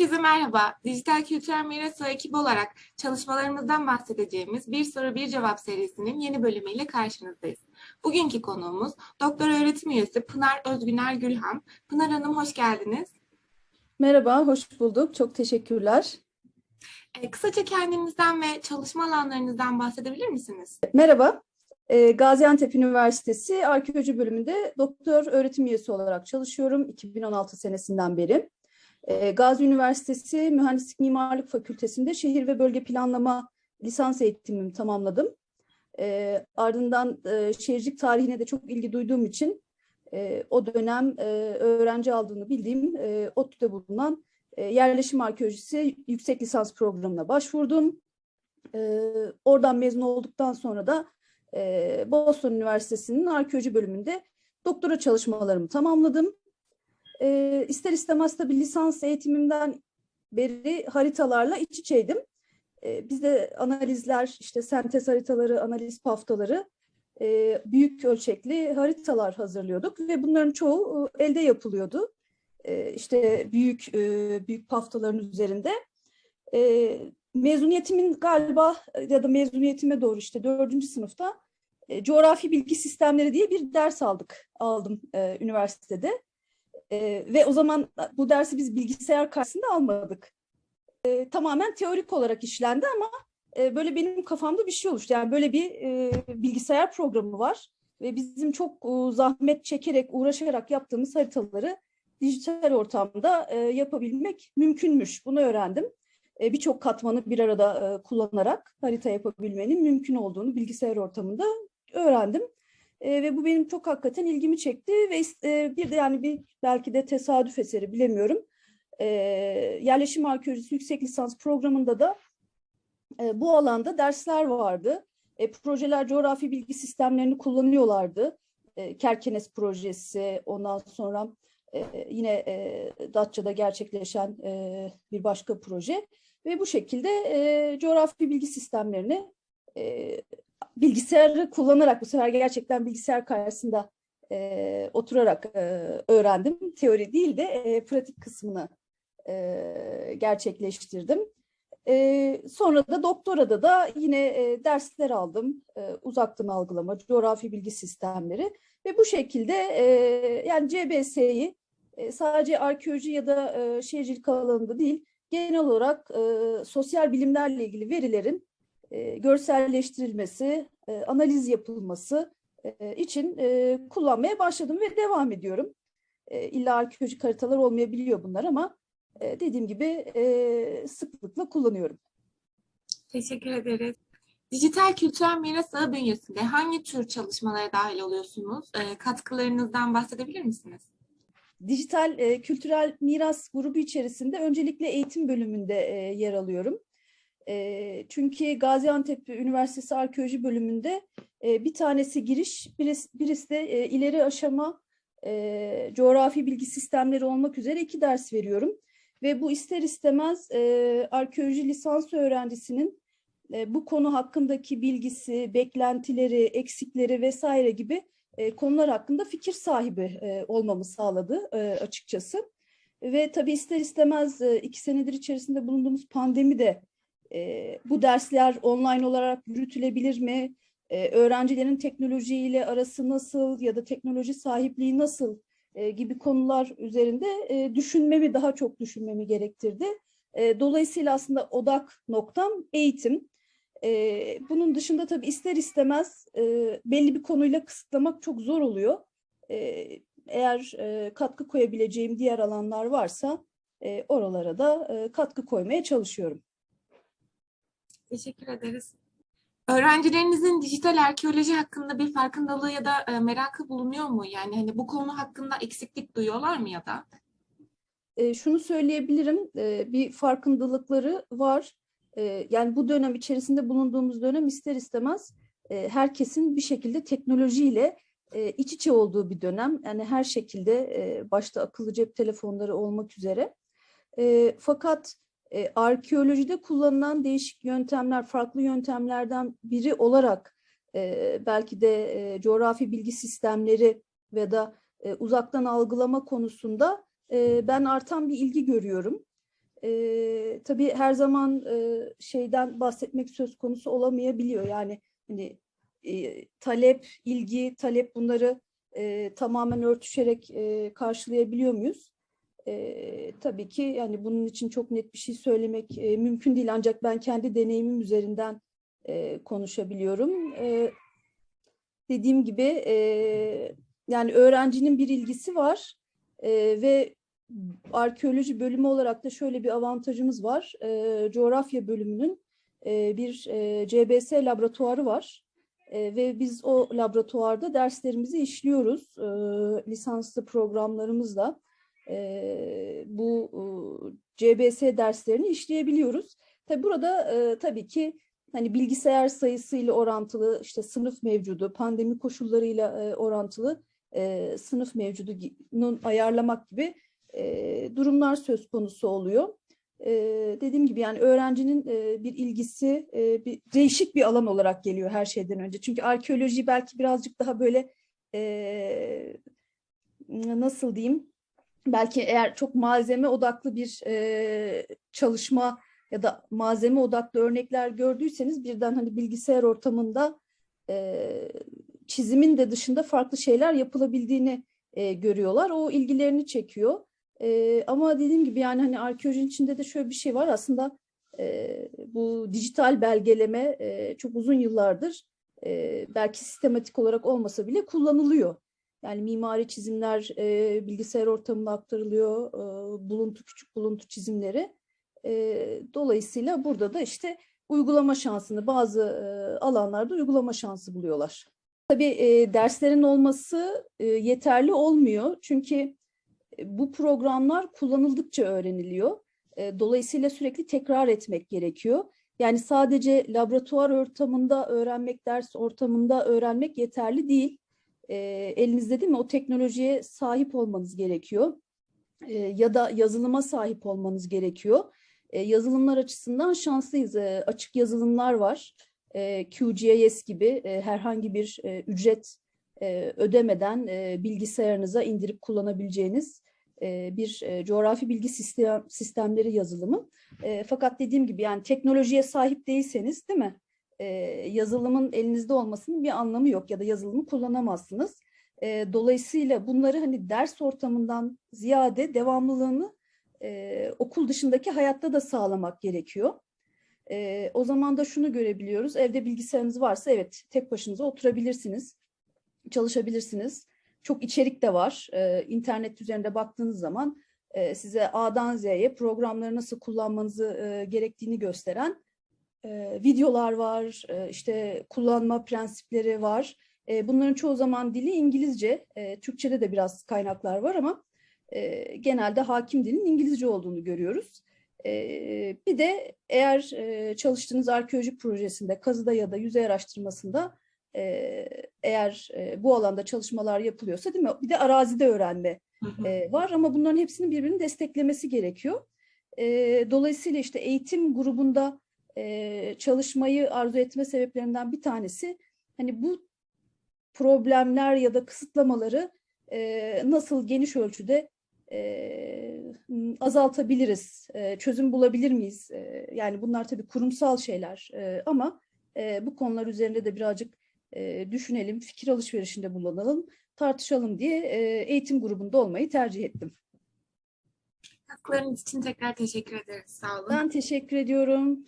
Herkese merhaba. Dijital Kültürel Miras ekibi olarak çalışmalarımızdan bahsedeceğimiz Bir Soru Bir Cevap serisinin yeni bölümüyle karşınızdayız. Bugünkü konuğumuz Doktor Öğretim Üyesi Pınar Özgüner Gülhan. Pınar Hanım hoş geldiniz. Merhaba, hoş bulduk. Çok teşekkürler. E, kısaca kendinizden ve çalışma alanlarınızdan bahsedebilir misiniz? Merhaba, e, Gaziantep Üniversitesi Arkeoloji bölümünde doktor öğretim üyesi olarak çalışıyorum 2016 senesinden beri. E, Gazi Üniversitesi Mühendislik Mimarlık Fakültesi'nde şehir ve bölge planlama lisans eğitimimi tamamladım. E, ardından e, şehircilik tarihine de çok ilgi duyduğum için e, o dönem e, öğrenci aldığını bildiğim e, ODTÜ'de bulunan e, yerleşim arkeolojisi yüksek lisans programına başvurdum. Oradan mezun olduktan sonra da e, Boston Üniversitesi'nin arkeoloji bölümünde doktora çalışmalarımı tamamladım. E, ister istemez tabii lisans eğitimimden beri haritalarla iç içeydim. E, bizde analizler, işte sentez haritaları, analiz paftaları, e, büyük ölçekli haritalar hazırlıyorduk ve bunların çoğu e, elde yapılıyordu. E, işte büyük e, büyük paftaların üzerinde. E, mezuniyetimin galiba ya da mezuniyetime doğru işte dördüncü sınıfta e, coğrafi bilgi sistemleri diye bir ders aldık aldım e, üniversitede. E, ve o zaman bu dersi biz bilgisayar karşısında almadık. E, tamamen teorik olarak işlendi ama e, böyle benim kafamda bir şey oluştu. Yani böyle bir e, bilgisayar programı var ve bizim çok e, zahmet çekerek uğraşarak yaptığımız haritaları dijital ortamda e, yapabilmek mümkünmüş. Bunu öğrendim birçok katmanı bir arada e, kullanarak harita yapabilmenin mümkün olduğunu bilgisayar ortamında öğrendim. E, ve bu benim çok hakikaten ilgimi çekti ve e, bir de yani bir belki de tesadüf eseri bilemiyorum. E, yerleşim arkeolojisi yüksek lisans programında da e, bu alanda dersler vardı. E, projeler coğrafi bilgi sistemlerini kullanıyorlardı. E, Kerkenes projesi, ondan sonra e, yine e, Datça'da gerçekleşen e, bir başka proje. Ve bu şekilde e, coğrafi bilgi sistemlerini e, bilgisayarı kullanarak bu sefer gerçekten bilgisayar karşısında e, oturarak e, öğrendim. Teori değil de e, pratik kısmını e, gerçekleştirdim. E, sonra da doktorada da yine e, dersler aldım. E, uzaktan algılama, coğrafi bilgi sistemleri ve bu şekilde e, yani CBS'yi e, sadece arkeoloji ya da e, şehircilik alanında değil, genel olarak e, sosyal bilimlerle ilgili verilerin e, görselleştirilmesi, analiz yapılması için kullanmaya başladım ve devam ediyorum. E, illa arkeolojik haritalar olmayabiliyor bunlar ama dediğim gibi sıklıkla kullanıyorum. Teşekkür ederiz. Dijital kültürel miras ağı bünyesinde hangi tür çalışmalara dahil oluyorsunuz? E, katkılarınızdan bahsedebilir misiniz? Dijital e, kültürel miras grubu içerisinde öncelikle eğitim bölümünde e, yer alıyorum. E, çünkü Gaziantep Üniversitesi Arkeoloji bölümünde e, bir tanesi giriş, birisi, birisi de e, ileri aşama e, coğrafi bilgi sistemleri olmak üzere iki ders veriyorum. Ve bu ister istemez e, arkeoloji lisans öğrencisinin e, bu konu hakkındaki bilgisi, beklentileri, eksikleri vesaire gibi e, konular hakkında fikir sahibi e, olmamı sağladı e, açıkçası. Ve tabii ister istemez iki senedir içerisinde bulunduğumuz pandemi de bu dersler online olarak yürütülebilir mi? E, öğrencilerin teknolojiyle arası nasıl ya da teknoloji sahipliği nasıl gibi konular üzerinde düşünmemi, daha çok düşünmemi gerektirdi. Dolayısıyla aslında odak noktam eğitim. E, bunun dışında tabii ister istemez e, belli bir konuyla kısıtlamak çok zor oluyor. E, eğer e, katkı koyabileceğim diğer alanlar varsa e, oralara da e, katkı koymaya çalışıyorum. Teşekkür ederiz. Öğrencilerinizin dijital arkeoloji hakkında bir farkındalığı ya da e, merakı bulunuyor mu? Yani hani bu konu hakkında eksiklik duyuyorlar mı ya da? E, şunu söyleyebilirim, e, bir farkındalıkları var. E, yani bu dönem içerisinde bulunduğumuz dönem ister istemez e, herkesin bir şekilde teknolojiyle e, iç içe olduğu bir dönem. Yani her şekilde e, başta akıllı cep telefonları olmak üzere. Fakat arkeolojide kullanılan değişik yöntemler, farklı yöntemlerden biri olarak belki de coğrafi bilgi sistemleri ve da e, uzaktan algılama konusunda ben artan bir ilgi görüyorum. E, tabii her zaman e, şeyden bahsetmek söz konusu olamayabiliyor. Yani hani e, talep, ilgi, talep bunları e, tamamen örtüşerek e, karşılayabiliyor muyuz? E, tabii ki yani bunun için çok net bir şey söylemek e, mümkün değil ancak ben kendi deneyimim üzerinden e, konuşabiliyorum. E, dediğim gibi e, yani öğrencinin bir ilgisi var e, ve arkeoloji bölümü olarak da şöyle bir avantajımız var. E, coğrafya bölümünün e, bir e, CBS laboratuvarı var. E, ve biz o laboratuvarda derslerimizi işliyoruz. E, lisanslı programlarımızla e, bu e, CBS derslerini işleyebiliyoruz. Tabi burada e, tabii ki hani bilgisayar sayısıyla orantılı işte sınıf mevcudu, pandemi koşullarıyla e, orantılı e, sınıf mevcudunun ayarlamak gibi e, durumlar söz konusu oluyor. E, dediğim gibi yani öğrencinin e, bir ilgisi e, bir değişik bir alan olarak geliyor her şeyden önce. Çünkü arkeoloji belki birazcık daha böyle e, nasıl diyeyim belki eğer çok malzeme odaklı bir e, çalışma ya da malzeme odaklı örnekler gördüyseniz birden hani bilgisayar ortamında e, çizimin de dışında farklı şeyler yapılabildiğini e, görüyorlar. O ilgilerini çekiyor. E, ama dediğim gibi yani hani arkeolojinin içinde de şöyle bir şey var aslında e, bu dijital belgeleme e, çok uzun yıllardır e, belki sistematik olarak olmasa bile kullanılıyor. Yani mimari çizimler e, bilgisayar ortamına aktarılıyor, e, buluntu küçük buluntu çizimleri. E, dolayısıyla burada da işte uygulama şansını bazı e, alanlarda uygulama şansı buluyorlar. Tabii e, derslerin olması e, yeterli olmuyor çünkü bu programlar kullanıldıkça öğreniliyor. E, dolayısıyla sürekli tekrar etmek gerekiyor. Yani sadece laboratuvar ortamında öğrenmek, ders ortamında öğrenmek yeterli değil e, elinizde değil mi o teknolojiye sahip olmanız gerekiyor. E, ya da yazılıma sahip olmanız gerekiyor. E, yazılımlar açısından şanslıyız. E, açık yazılımlar var. E, QGIS gibi e, herhangi bir e, ücret e, ödemeden e, bilgisayarınıza indirip kullanabileceğiniz e, bir coğrafi bilgi sistem, sistemleri yazılımı. Fakat dediğim gibi yani teknolojiye sahip değilseniz değil mi? yazılımın elinizde olmasının bir anlamı yok ya da yazılımı kullanamazsınız. Dolayısıyla bunları hani ders ortamından ziyade devamlılığını okul dışındaki hayatta da sağlamak gerekiyor. O zaman da şunu görebiliyoruz. Evde bilgisayarınız varsa evet tek başınıza oturabilirsiniz, çalışabilirsiniz. Çok içerik de var. E, internet üzerinde baktığınız zaman e, size A'dan Z'ye programları nasıl kullanmanızı e, gerektiğini gösteren e, videolar var, e, işte kullanma prensipleri var. E, bunların çoğu zaman dili İngilizce, e, Türkçe'de de biraz kaynaklar var ama e, genelde hakim dilin İngilizce olduğunu görüyoruz. E, bir de eğer e, çalıştığınız arkeolojik projesinde, kazıda ya da yüzey araştırmasında e, eğer e, bu alanda çalışmalar yapılıyorsa değil mi? Bir de arazide öğrenme e, var ama bunların hepsinin birbirini desteklemesi gerekiyor. E, dolayısıyla işte eğitim grubunda e, çalışmayı arzu etme sebeplerinden bir tanesi hani bu problemler ya da kısıtlamaları e, nasıl geniş ölçüde e, azaltabiliriz, e, çözüm bulabilir miyiz? E, yani bunlar tabii kurumsal şeyler e, ama e, bu konular üzerinde de birazcık e, düşünelim, fikir alışverişinde bulunalım, tartışalım diye e, eğitim grubunda olmayı tercih ettim. Katkılarınız için tekrar teşekkür ederiz. Sağ olun. Ben teşekkür ediyorum.